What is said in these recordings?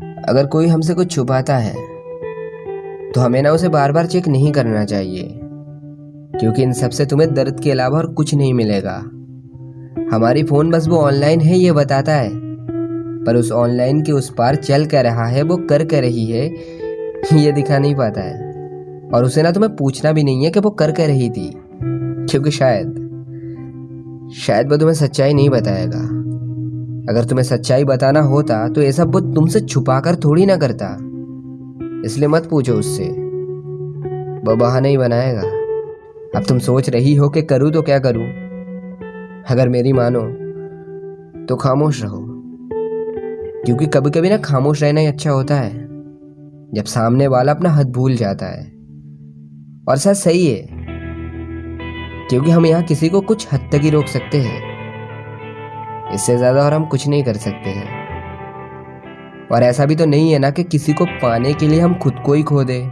अगर कोई हमसे कुछ छुपाता है तो हमें ना उसे बार बार चेक नहीं करना चाहिए, क्योंकि इन सबसे तुम्हें दर्द के अलावा और कुछ नहीं मिलेगा। हमारी फ़ोन बस वो ऑनलाइन है, ये बताता है। पर उस ऑनलाइन के उस पार चल कर रहा है, वो कर कर रही है, ये दिखा नहीं पाता है। और उसे ना तुम्हें पूछना भी नहीं है कि वो कर कर रही थी, क्योंकि शायद शायद वो तुम्हें सच्चाई नहीं बताएगा। अगर तुम्हें सच्चाई बताना होता तो ऐसा वो तुमसे छुपा कर थोड़ी ना करता। इसलिए मत पूछो उससे। वो बहाना ही बनाएगा। अब तुम सोच रही हो कि करूँ तो क्या करूँ? अगर मेरी मानो तो खामोश रहो। क्योंकि कभी कभी ना खामोश रहना ही अच्छा होता है। जब सामने वाला अपना हद भूल जाता है। और सच सही है। क्योंकि हम यहाँ किसी को कुछ हद तक ही रोक सकते हैं। इससे ज़्यादा और हम कुछ नहीं कर सकते हैं। और ऐसा भी तो नहीं है ना कि किसी को पाने के लिए हम खुद को ही खो दें।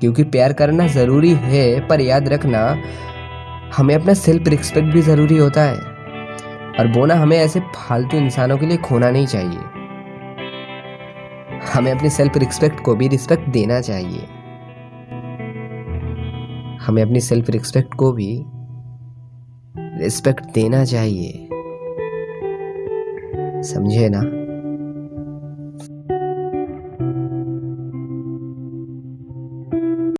क्योंकि प्यार करना ज़रूरी है, पर याद रखना, हमें अपना सेल्फ रिस्पेक्ट भी ज़रूरी होता है। और बोना हमें ऐसे फालतू इंसानों के लिए खोना नहीं चाहिए। हमें अपनी सेल्फ रिस्पेक्ट को भी रिस्पेक्ट देना चाहिए। हमें अपनी सेल्फ रिस्पेक्ट को भी रिस्पेक्ट देना चाहिए। समझे ना?